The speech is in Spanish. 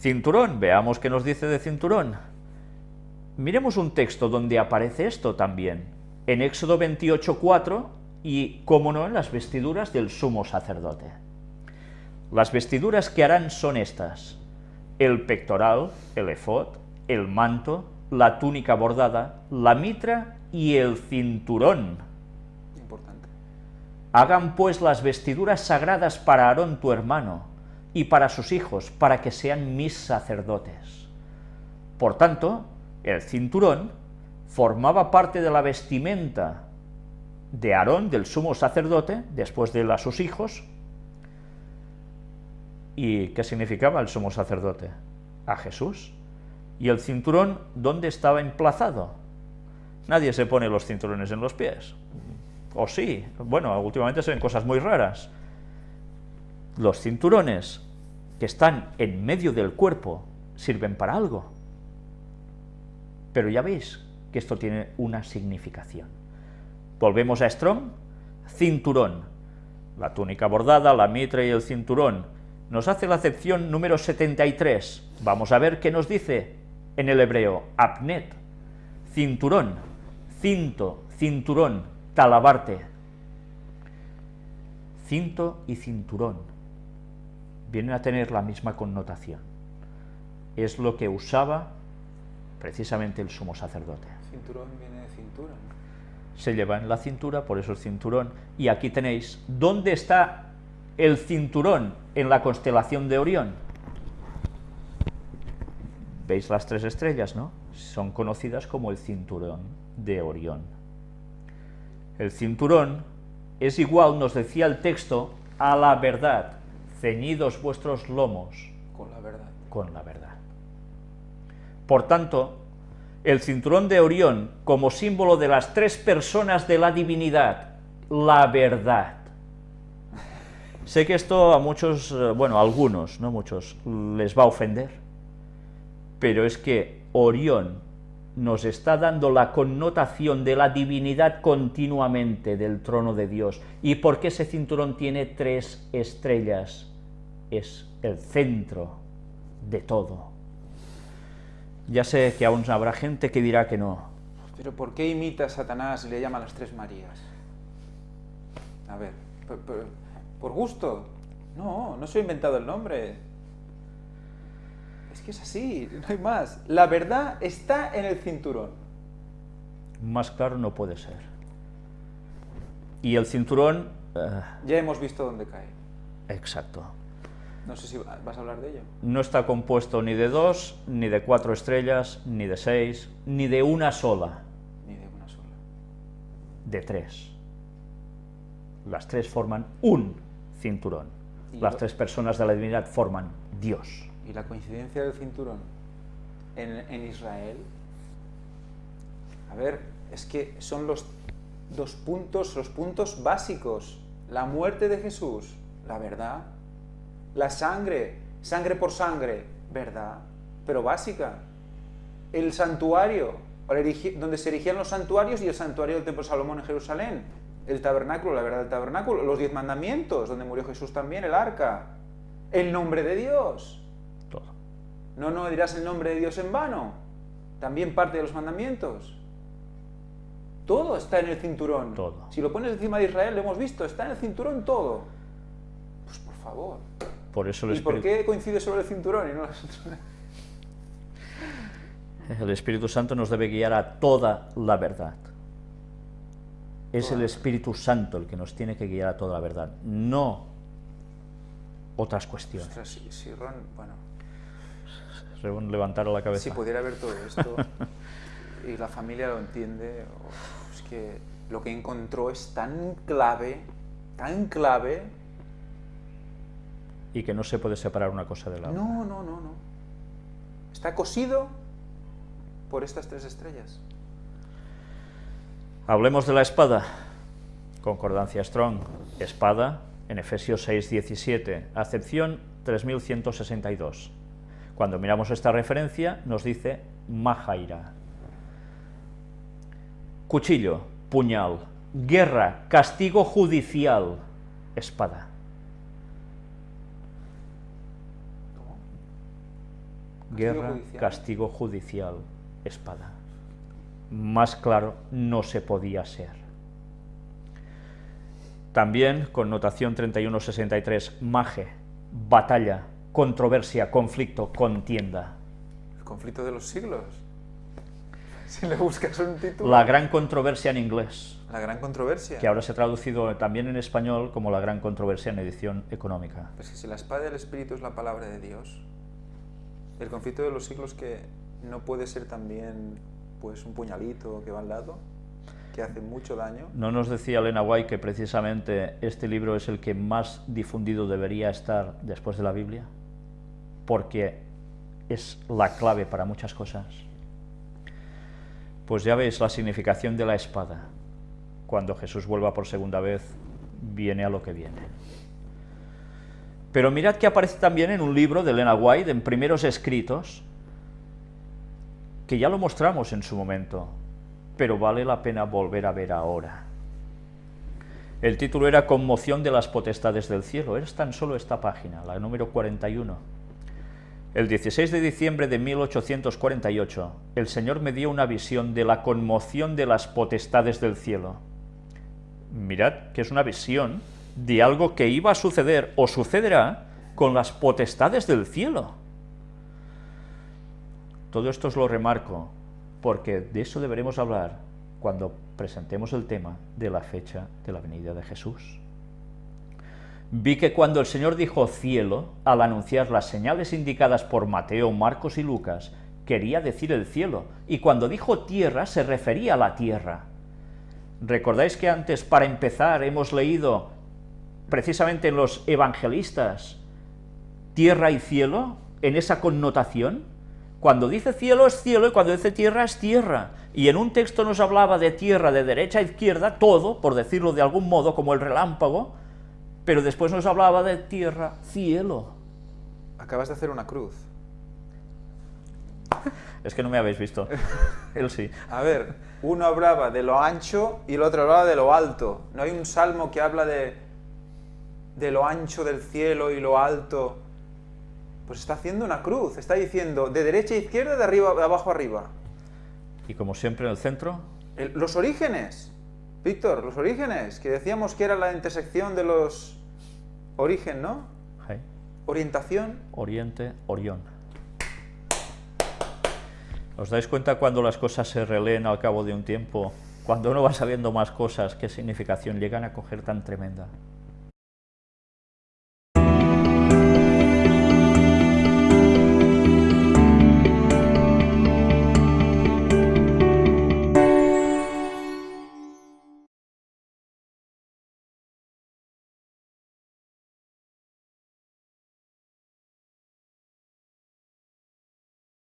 Cinturón, veamos qué nos dice de cinturón. Miremos un texto donde aparece esto también, en Éxodo 28.4 y, como no, en las vestiduras del sumo sacerdote. Las vestiduras que harán son estas, el pectoral, el efod, el manto, la túnica bordada, la mitra y el cinturón. Importante. Hagan pues las vestiduras sagradas para Aarón tu hermano y para sus hijos, para que sean mis sacerdotes. Por tanto, el cinturón formaba parte de la vestimenta de Aarón, del sumo sacerdote, después de a sus hijos. ¿Y qué significaba el sumo sacerdote? A Jesús. ¿Y el cinturón dónde estaba emplazado? Nadie se pone los cinturones en los pies. O sí, bueno, últimamente se ven cosas muy raras. Los cinturones que están en medio del cuerpo sirven para algo. Pero ya veis que esto tiene una significación. Volvemos a Strong, cinturón. La túnica bordada, la mitra y el cinturón. Nos hace la acepción número 73. Vamos a ver qué nos dice en el hebreo, apnet, cinturón, cinto, cinturón, talabarte. Cinto y cinturón vienen a tener la misma connotación. Es lo que usaba precisamente el sumo sacerdote. Cinturón viene de cintura. Se lleva en la cintura, por eso el cinturón. Y aquí tenéis, ¿dónde está el cinturón en la constelación de Orión? ¿Veis las tres estrellas, no? Son conocidas como el cinturón de Orión. El cinturón es igual, nos decía el texto, a la verdad. Ceñidos vuestros lomos. Con la verdad. Con la verdad. Por tanto, el cinturón de Orión, como símbolo de las tres personas de la divinidad, la verdad. Sé que esto a muchos, eh, bueno, a algunos, no muchos, les va a ofender pero es que Orión nos está dando la connotación de la divinidad continuamente del trono de Dios. ¿Y por qué ese cinturón tiene tres estrellas? Es el centro de todo. Ya sé que aún habrá gente que dirá que no. Pero ¿por qué imita a Satanás y le llama a las tres Marías? A ver, ¿por, por gusto? No, no se ha inventado el nombre es así, no hay más. La verdad está en el cinturón. Más claro no puede ser. Y el cinturón... Eh, ya hemos visto dónde cae. Exacto. No sé si vas a hablar de ello. No está compuesto ni de dos, ni de cuatro estrellas, ni de seis, ni de una sola. Ni de una sola. De tres. Las tres forman un cinturón. Las tres personas de la divinidad forman Dios y la coincidencia del cinturón en, Israel, a ver, es que son los dos puntos, los puntos básicos. La muerte de Jesús, la verdad. La sangre, sangre por sangre, verdad, pero básica. El santuario, donde se erigían los santuarios y el santuario del Templo de Salomón en Jerusalén. El tabernáculo, la verdad del tabernáculo. Los diez mandamientos, donde murió Jesús también, el arca. El nombre de Dios. No, no dirás el nombre de Dios en vano. También parte de los mandamientos. Todo está en el cinturón. Todo. Si lo pones encima de Israel, lo hemos visto, está en el cinturón todo. Pues por favor. Por eso ¿Y por qué coincide sobre el cinturón y no El Espíritu Santo nos debe guiar a toda la verdad. Es el Espíritu Santo el que nos tiene que guiar a toda la verdad, no otras cuestiones. si, bueno, levantar la cabeza. Si pudiera ver todo esto y la familia lo entiende, es que lo que encontró es tan clave, tan clave. Y que no se puede separar una cosa de la otra. No, no, no, no. Está cosido por estas tres estrellas. Hablemos de la espada. Concordancia Strong. Espada, en Efesios 6, 17. Acepción 3162. Cuando miramos esta referencia nos dice Mahaira. Cuchillo, puñal, guerra, castigo judicial, espada. guerra, castigo judicial, espada. Más claro no se podía ser. También, connotación 3163, maje, batalla, controversia, conflicto, contienda. El conflicto de los siglos. Si le buscas un título. La gran controversia en inglés, La gran controversia. que ahora se ha traducido también en español como la gran controversia en edición económica. Pues que si la espada del Espíritu es la palabra de Dios, el conflicto de los siglos que no puede ser también pues un puñalito que va al lado, que hace mucho daño. ¿No nos decía Elena White que precisamente este libro es el que más difundido debería estar después de la Biblia? Porque es la clave para muchas cosas. Pues ya veis la significación de la espada. Cuando Jesús vuelva por segunda vez, viene a lo que viene. Pero mirad que aparece también en un libro de Elena White, en primeros escritos, que ya lo mostramos en su momento, pero vale la pena volver a ver ahora. El título era Conmoción de las potestades del cielo, es tan solo esta página, la número 41. El 16 de diciembre de 1848, el Señor me dio una visión de la conmoción de las potestades del cielo. Mirad que es una visión de algo que iba a suceder o sucederá con las potestades del cielo. Todo esto os lo remarco porque de eso deberemos hablar cuando presentemos el tema de la fecha de la venida de Jesús. Vi que cuando el Señor dijo cielo, al anunciar las señales indicadas por Mateo, Marcos y Lucas, quería decir el cielo, y cuando dijo tierra se refería a la tierra. ¿Recordáis que antes, para empezar, hemos leído precisamente en los evangelistas tierra y cielo, en esa connotación? Cuando dice cielo es cielo y cuando dice tierra es tierra. Y en un texto nos hablaba de tierra de derecha a izquierda, todo, por decirlo de algún modo, como el relámpago, pero después nos hablaba de tierra, cielo. Acabas de hacer una cruz. Es que no me habéis visto. Él sí. A ver, uno hablaba de lo ancho y el otro hablaba de lo alto. No hay un salmo que habla de, de lo ancho del cielo y lo alto. Pues está haciendo una cruz, está diciendo de derecha a izquierda, de arriba de abajo a arriba. Y como siempre en el centro, El- los orígenes, Víctor, los orígenes, que decíamos que era la intersección de los origen, ¿no? Orientación. Oriente, Orión. ¿Os dais cuenta cuando las cosas se releen al cabo de un tiempo? Cuando uno va sabiendo más cosas, qué significación llegan a coger tan tremenda.